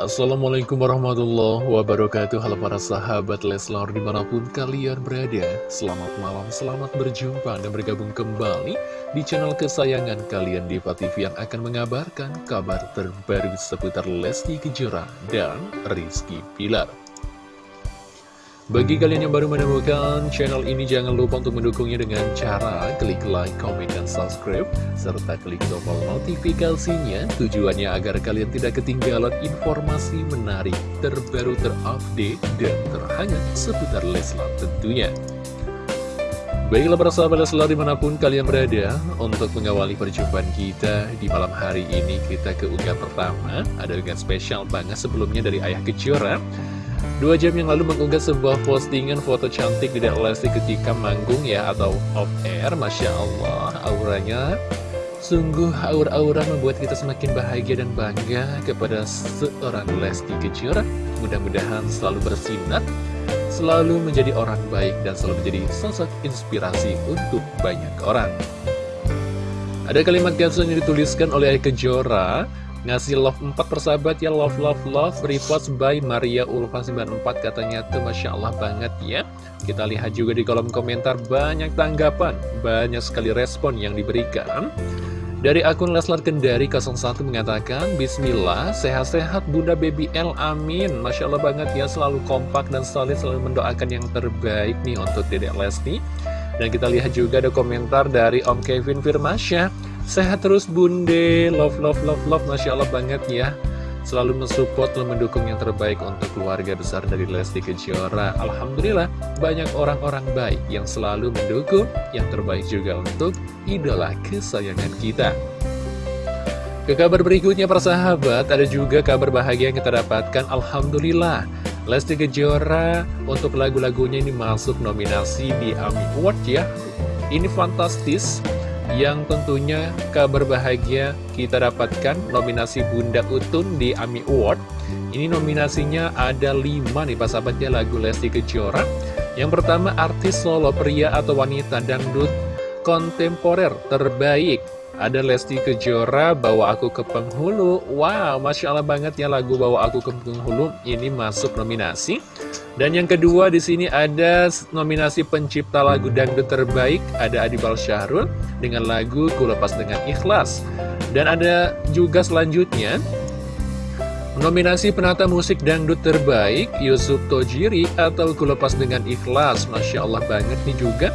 Assalamualaikum warahmatullahi wabarakatuh. Halo para sahabat Leslar di mana pun kalian berada. Selamat malam, selamat berjumpa. Dan bergabung kembali Di channel kesayangan kalian Diva TV yang akan mengabarkan kabar terbaru seputar Lesti Kejora dan Rizky Pilar bagi kalian yang baru menemukan channel ini, jangan lupa untuk mendukungnya dengan cara klik like, comment, dan subscribe, serta klik tombol notifikasinya, tujuannya agar kalian tidak ketinggalan informasi menarik, terbaru, terupdate, dan terhangat seputar Leslar tentunya. Baiklah para sahabat Leslar di mana pun kalian berada, untuk mengawali perjumpaan kita di malam hari ini, kita ke unggah pertama, ada dengan spesial banget sebelumnya dari Ayah Kejora, Dua jam yang lalu mengunggah sebuah postingan foto cantik di Lesti ketika manggung ya atau off air Masya Allah auranya. Sungguh aura-aura membuat kita semakin bahagia dan bangga kepada seorang Lesti Kejora Mudah-mudahan selalu bersinar, selalu menjadi orang baik dan selalu menjadi sosok inspirasi untuk banyak orang. Ada kalimat caption yang dituliskan oleh Kejora Ngasih love 4 persahabat ya Love love love. Repost by Maria Ulfa 94 Katanya tuh Masya Allah banget ya. Kita lihat juga di kolom komentar Banyak tanggapan Banyak sekali respon yang diberikan. Dari akun Leslar Kendari 01 mengatakan Bismillah, sehat-sehat Bunda Baby L, amin. Masya Allah banget ya, selalu kompak dan solid Selalu mendoakan yang terbaik nih untuk Dedek Lesti. Dan kita lihat juga ada komentar dari Om Kevin Firmasya Sehat terus bunde, love love love love, Masya Allah banget ya. Selalu mensupport dan mendukung yang terbaik untuk keluarga besar dari Lesti Kejora. Alhamdulillah banyak orang-orang baik yang selalu mendukung Yang terbaik juga untuk idola kesayangan kita. Ke kabar berikutnya persahabat, ada juga kabar bahagia yang kita dapatkan. Alhamdulillah Lesti Kejora untuk lagu-lagunya ini masuk nominasi di AMI Award ya. Ini fantastis yang tentunya kabar bahagia kita dapatkan nominasi Bunda Utun di AMI Award. Ini nominasinya ada 5 nih pas sahabatnya lagu Lesti Kejora. Yang pertama artis solo pria atau wanita dangdut kontemporer terbaik. Ada Lesti Kejora, Bawa Aku ke Penghulu. Wow, Masya Allah banget ya lagu Bawa Aku ke Penghulu ini masuk nominasi. Dan yang kedua di sini ada nominasi pencipta lagu dangdut terbaik. Ada Adibal Syahrul dengan lagu Ku Lepas Dengan Ikhlas. Dan ada juga selanjutnya Nominasi penata musik dangdut terbaik Yusuf Tojiri atau Ku Lepas Dengan Ikhlas Masya Allah banget nih juga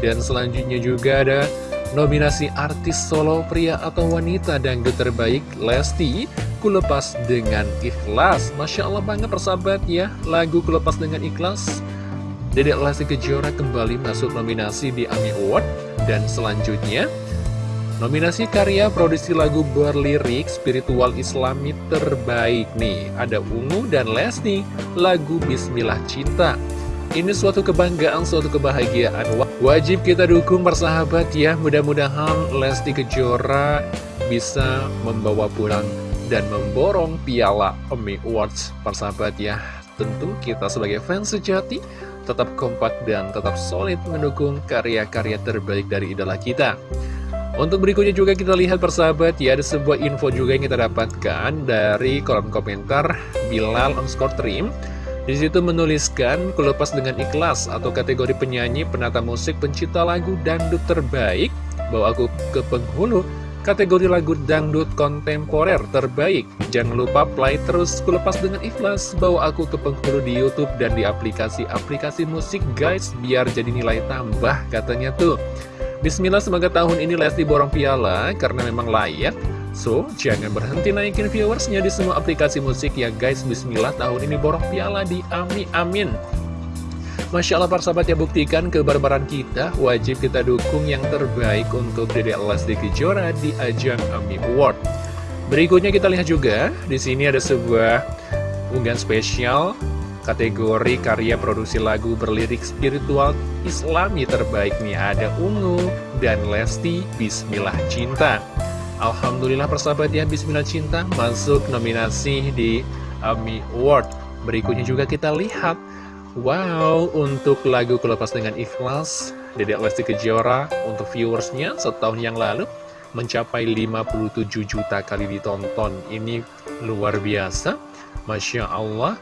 Dan selanjutnya juga ada Nominasi artis solo pria atau wanita dangdut terbaik Lesti Kulepas dengan ikhlas. Masya Allah banget persahabat ya Lagu Kulepas dengan ikhlas. Dedek Lesti Kejora kembali masuk nominasi di AMI Award. Dan selanjutnya Nominasi karya produksi lagu berlirik spiritual islami terbaik nih. Ada Ungu dan Lesti Lagu Bismillah Cinta ini suatu kebanggaan, suatu kebahagiaan. Wajib kita dukung persahabat ya. Mudah-mudahan Lesti Kejora bisa membawa pulang dan memborong piala Emmy Awards. Persahabat ya Tentu kita sebagai fans sejati tetap kompak dan tetap solid mendukung karya-karya terbaik dari idola kita. Untuk berikutnya juga kita lihat persahabat ya ada sebuah info juga yang kita dapatkan dari kolom komentar Bilal underscore trim di situ menuliskan kelepas dengan ikhlas atau kategori penyanyi, penata musik, pencipta lagu dangdut terbaik. Bawa aku ke penghulu, kategori lagu dangdut kontemporer terbaik. Jangan lupa play terus kulepas dengan ikhlas. Bawa aku ke penghulu di Youtube dan di aplikasi-aplikasi musik guys, biar jadi nilai tambah katanya tuh. Bismillah semoga tahun ini Lesti borong piala karena memang layak So, jangan berhenti naikin viewersnya di semua aplikasi musik ya guys. Bismillah tahun ini borong piala di Ami Amin. Masya Allah para sahabat ya buktikan kebarbaran kita. Wajib kita dukung yang terbaik untuk Dede Lesti Kejora di ajang Ami Award. Berikutnya kita lihat juga di sini ada sebuah unggahan spesial kategori karya produksi lagu berlirik spiritual islami terbaik nih. Ada Ungu dan Lesti Bismillah Cinta Alhamdulillah persahabat ya Bismillah Cinta masuk nominasi di AMI Award. Berikutnya juga kita lihat Wow, untuk lagu Kelepas Dengan Ikhlas Dedek Lesti Kejora untuk viewersnya setahun yang lalu mencapai 57 juta kali ditonton. Ini luar biasa Masya Allah.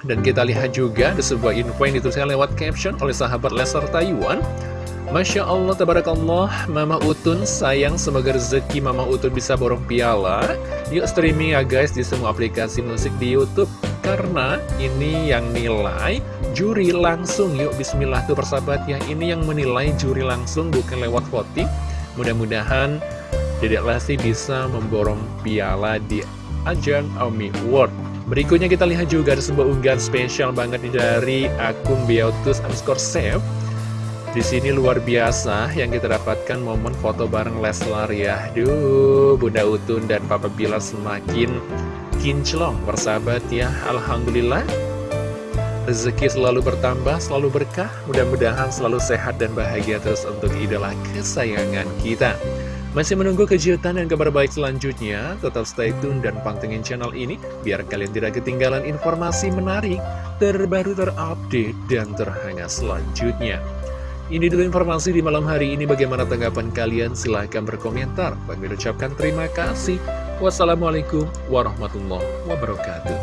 Dan kita lihat juga ada sebuah info yang dituliskan lewat caption oleh sahabat Lesser Taiwan Masya Allah, tabarakallah, Mama Utun sayang semoga rezeki Mama Utun bisa borong piala. Yuk streaming ya guys di semua aplikasi musik di Youtube. Karena ini yang nilai juri langsung. Yuk bismillah tuh persahabat. Ya Ini yang menilai juri langsung bukan lewat voting. Mudah-mudahan Dedek Lesti bisa memborong piala di ajang Omi Award. Berikutnya kita lihat juga ada sebuah unggahan spesial banget dari akun Beautus underscore. Di sini luar biasa yang kita dapatkan momen foto bareng Leslar ya. Duh, Bunda Utun dan Papa Bila semakin kinclong bersahabat ya. Alhamdulillah. Rezeki selalu bertambah, selalu berkah. Mudah-mudahan selalu sehat dan bahagia terus untuk idola kesayangan kita. Masih menunggu kejutan dan kabar baik selanjutnya? Tetap stay tune dan pantengin channel ini biar kalian tidak ketinggalan informasi menarik, terbaru terupdate, dan terhangat selanjutnya. Ini dulu informasi di malam hari ini. Bagaimana tanggapan kalian? Silahkan berkomentar. Bagi ucapkan terima kasih. Wassalamualaikum warahmatullahi wabarakatuh.